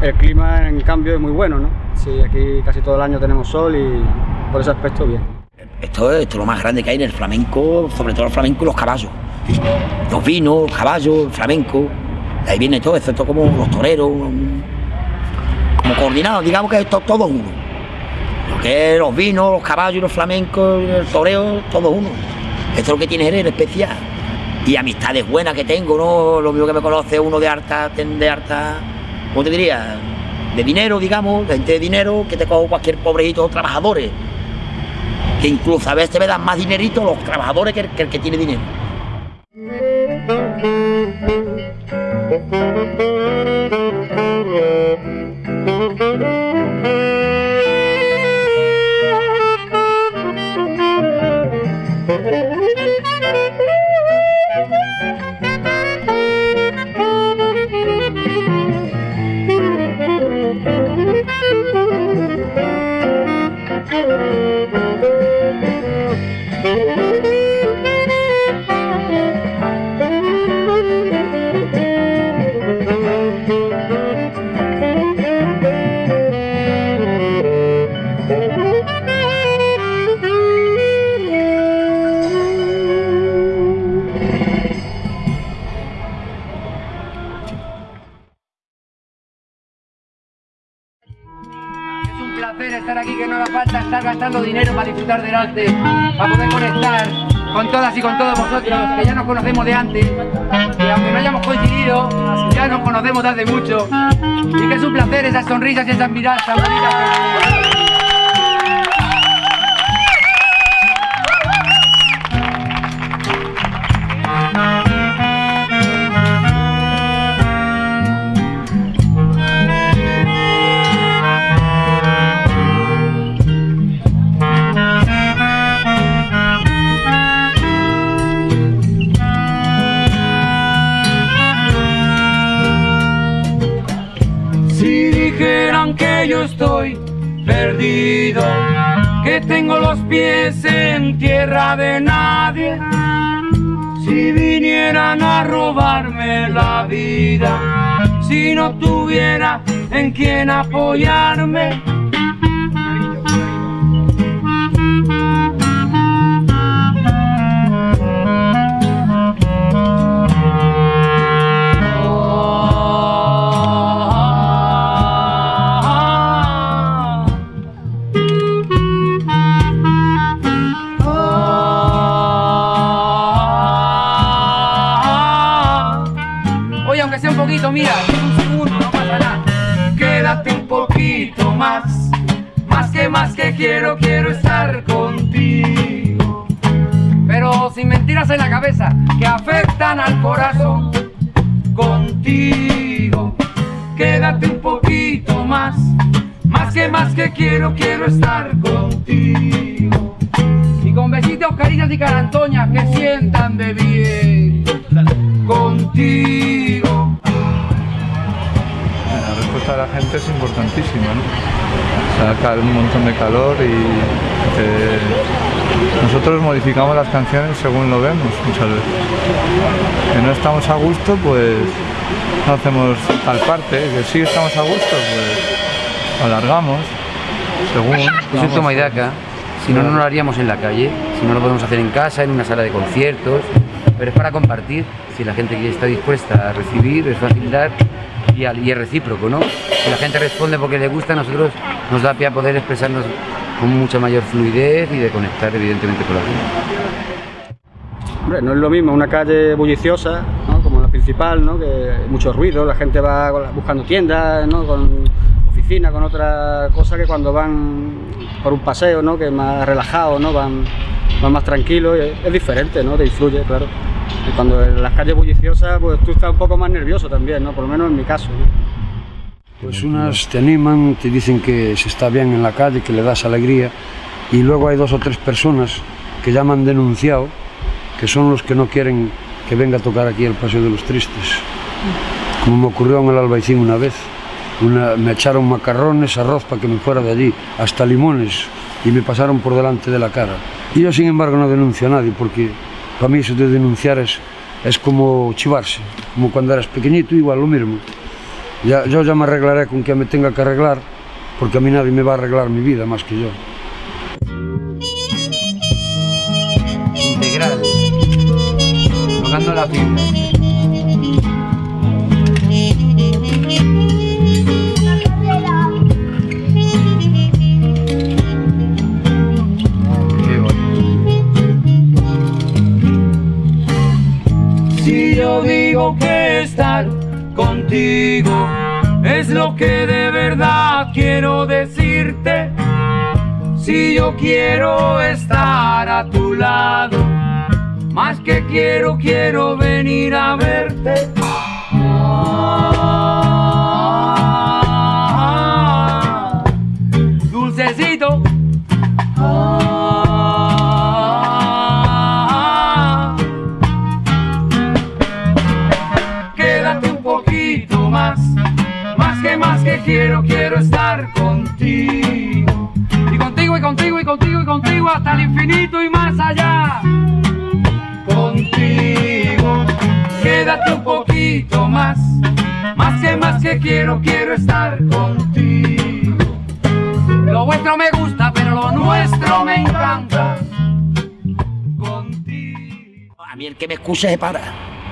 El clima, en cambio, es muy bueno, ¿no? Sí, aquí casi todo el año tenemos sol y por ese aspecto bien. Esto, esto es lo más grande que hay en el flamenco, sobre todo el flamenco y los caballos. Los vinos, los caballos, el flamenco. De ahí viene todo, es como los toreros, como coordinados, digamos que esto es todo uno. Lo que es los vinos, los caballos, los flamencos, el toreo, todo uno. Esto es lo que tiene Jerez especial. Y amistades buenas que tengo, ¿no? Lo mismo que me conoce uno de harta, de harta, ¿cómo te diría? De dinero, digamos, gente de dinero, que te cojo cualquier pobrecito trabajadores que incluso a veces me dan más dinerito los trabajadores que el que, el que tiene dinero. gastando dinero para disfrutar del arte, para poder conectar con todas y con todos vosotros, que ya nos conocemos de antes, y aunque no hayamos coincidido, ya nos conocemos de hace mucho, y que es un placer esas sonrisas y esas miradas tan bonitas. Perdido, que tengo los pies en tierra de nadie, si vinieran a robarme la vida, si no tuviera en quien apoyarme. Quiero, quiero estar contigo. Pero sin mentiras en la cabeza, que afectan al corazón contigo. Quédate un poquito más, más que más que quiero, quiero estar contigo. y con besitos, caricias y carantoñas que sientan de bien. Contigo. De la gente es importantísima, ¿no? Saca un montón de calor y eh, nosotros modificamos las canciones según lo vemos muchas veces. Que no estamos a gusto, pues no hacemos tal parte, que sí estamos a gusto, pues alargamos, según. Yo soy vamos. toma y daca, si no, no lo haríamos en la calle, si no lo podemos hacer en casa, en una sala de conciertos, pero es para compartir, si la gente que está dispuesta a recibir, es fácil dar y, al- y es recíproco, ¿no? Si la gente responde porque le gusta, a nosotros nos da pie a poder expresarnos con mucha mayor fluidez y de conectar evidentemente con la gente. No es lo mismo una calle bulliciosa, ¿no? como la principal, ¿no? que mucho ruido, la gente va buscando tiendas, ¿no? con oficina, con otra cosa que cuando van por un paseo, ¿no? que es más relajado, ¿no? van, van más tranquilos, es diferente, ¿no? te influye, claro. Y cuando en las calles bulliciosas, pues tú estás un poco más nervioso también, ¿no? por lo menos en mi caso. ¿no? Pues unas te animan, te dicen que se está bien en la calle, que le das alegría, y luego hay dos o tres personas que ya me han denunciado, que son los que no quieren que venga a tocar aquí el Paseo de los Tristes. Como me ocurrió en el Albaicín una vez, una- me echaron macarrones, arroz para que me fuera de allí, hasta limones, y me pasaron por delante de la cara. Y yo, sin embargo, no denuncio a nadie, porque Para mí iso de denunciar es, es como chivarse, como cando eras pequeñito, igual lo mismo. Ya, yo ya me arreglaré con que me tenga que arreglar, porque a mí nadie me va a arreglar mi vida más que yo. Integral, tocando la fibra. Quiero decirte. Si yo quiero estar a tu lado, más que quiero, quiero venir a verte. Que quiero, quiero estar contigo. Y contigo, y contigo, y contigo, y contigo, hasta el infinito y más allá. Contigo, quédate un poquito más, más que más que quiero, quiero estar contigo. Lo vuestro me gusta, pero lo nuestro me encanta. A mí el que me excuse se para.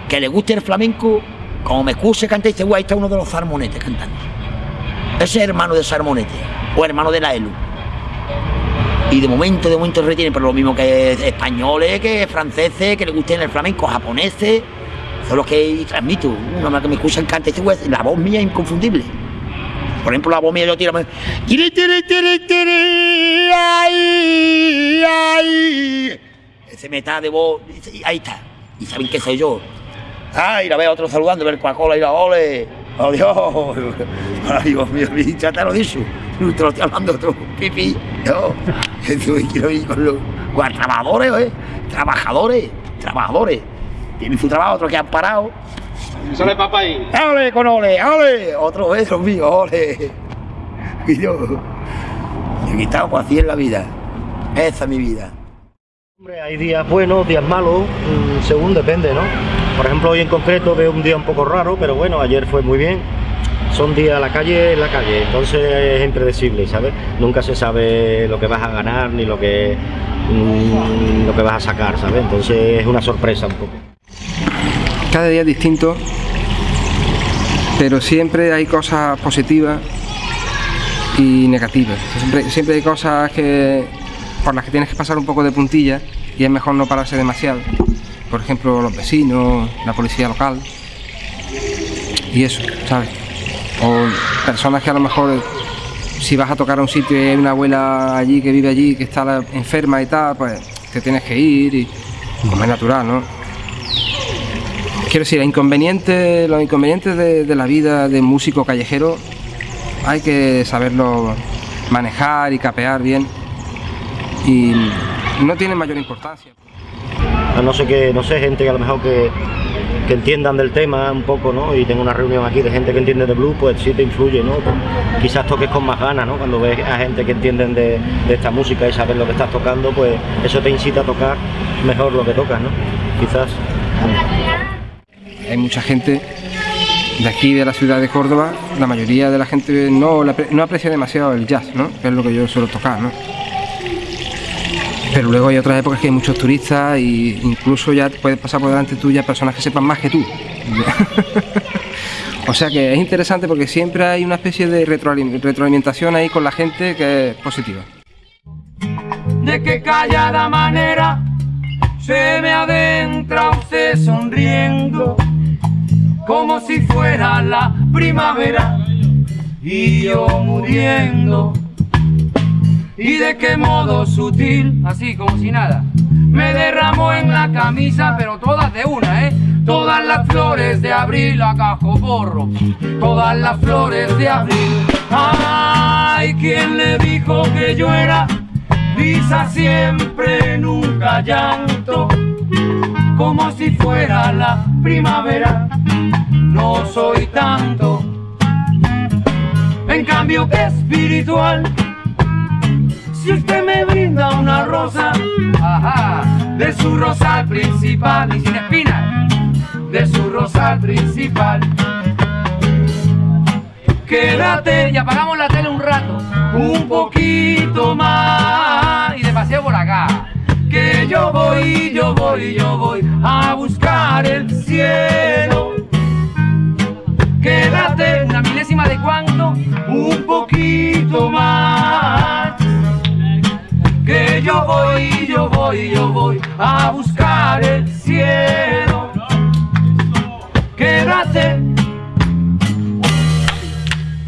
Que le guste el flamenco, como me excuse canta este guay, está uno de los zarmonetes cantando. Ese es hermano de Sarmonete, o hermano de la ELU. Y de momento, de momento retiene, pero lo mismo que españoles, que franceses, que le gusten el flamenco, japoneses, son los que transmito. Uno que me escucha el cante, este la voz mía es inconfundible. Por ejemplo, la voz mía yo tiro. Tiri, tiri, tiri, tiri, ay, ay. Ese meta de voz, ahí está. Y saben que soy yo. Ay, la veo a otro saludando, ver Coca-Cola y la ole. Adiós. Ay, Dios mío, ya te lo he dicho. Te lo estoy hablando otro pipi. Yo, quiero ir con los con trabajadores, ¿eh? Trabajadores, trabajadores. Tienen su trabajo, otros que han parado. Sale papá ahí. ¡Ole con ole! ¡Ole! Otro beso mío, ole. Y yo. Y aquí estamos así en la vida. Esa es mi vida. Hombre, hay días buenos, días malos, mm, según depende, ¿no? Por ejemplo, hoy en concreto veo un día un poco raro, pero bueno, ayer fue muy bien. Son días, la calle en la calle, entonces es impredecible, ¿sabes? Nunca se sabe lo que vas a ganar ni lo que, mm, lo que vas a sacar, ¿sabes? Entonces es una sorpresa un poco. Cada día es distinto, pero siempre hay cosas positivas y negativas. Siempre, siempre hay cosas que, por las que tienes que pasar un poco de puntilla y es mejor no pararse demasiado. Por ejemplo, los vecinos, la policía local y eso, ¿sabes? O personas que a lo mejor si vas a tocar a un sitio y hay una abuela allí que vive allí, que está enferma y tal, pues te tienes que ir y como es natural, ¿no? Quiero decir, inconvenientes, los inconvenientes de, la vida de músico callejero hay que saberlo manejar y capear bien y no tiene mayor importancia. No sé que, no sé, gente que a lo mejor que, que entiendan del tema un poco, ¿no? Y tengo una reunión aquí de gente que entiende de blues, pues sí te influye, ¿no? Pues quizás toques con más ganas, ¿no? Cuando ves a gente que entienden de, de esta música y saben lo que estás tocando, pues eso te incita a tocar mejor lo que tocas, ¿no? Quizás. Hay mucha gente de aquí, de la ciudad de Córdoba, la mayoría de la gente no, no aprecia demasiado el jazz, ¿no? Que es lo que yo suelo tocar, ¿no? Pero luego hay otras épocas que hay muchos turistas e incluso ya puedes pasar por delante tuya personas que sepan más que tú. o sea que es interesante porque siempre hay una especie de retroalimentación ahí con la gente que es positiva. De qué callada manera se me adentra usted sonriendo como si fuera la primavera y yo muriendo y de qué modo sutil, así como si nada, me derramó en la camisa, pero todas de una, ¿eh? Todas las flores de abril, a cajo todas las flores de abril. Ay, ¿quién le dijo que yo era risa siempre, nunca llanto? Como si fuera la primavera, no soy tanto. En cambio que espiritual si usted me brinda una rosa, ajá, de su rosal principal y sin espinas, de su rosal principal. Quédate y apagamos la tele un rato, un poquito más y de paseo por acá. Que yo voy, yo voy, yo voy a buscar el cielo. Quédate una milésima de cuánto, un poquito más que yo voy, yo voy, yo voy a buscar el cielo. Quédate.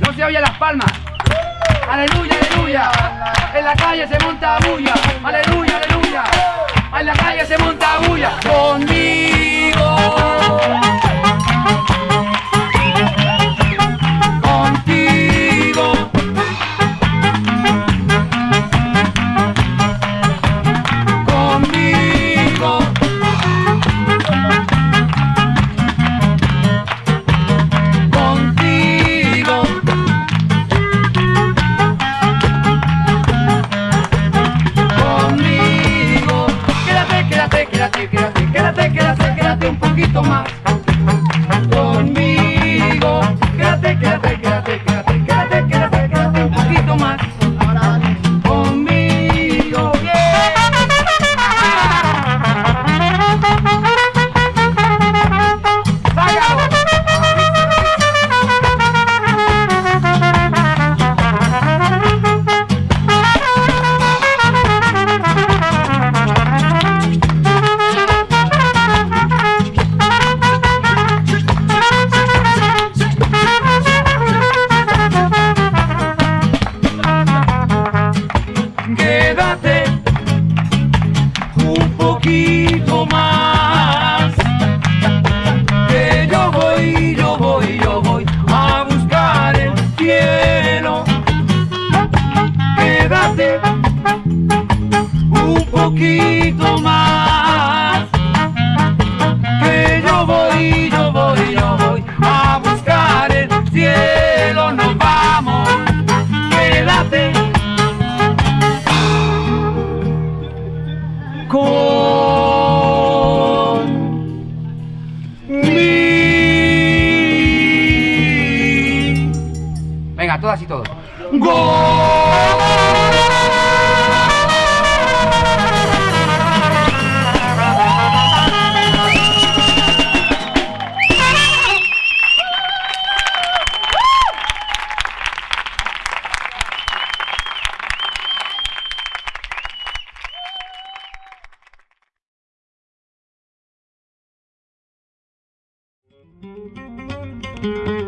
No se oye las palmas. Aleluya, aleluya. En la calle se monta bulla. Aleluya, aleluya. En la calle se monta bulla. Conmigo. Thank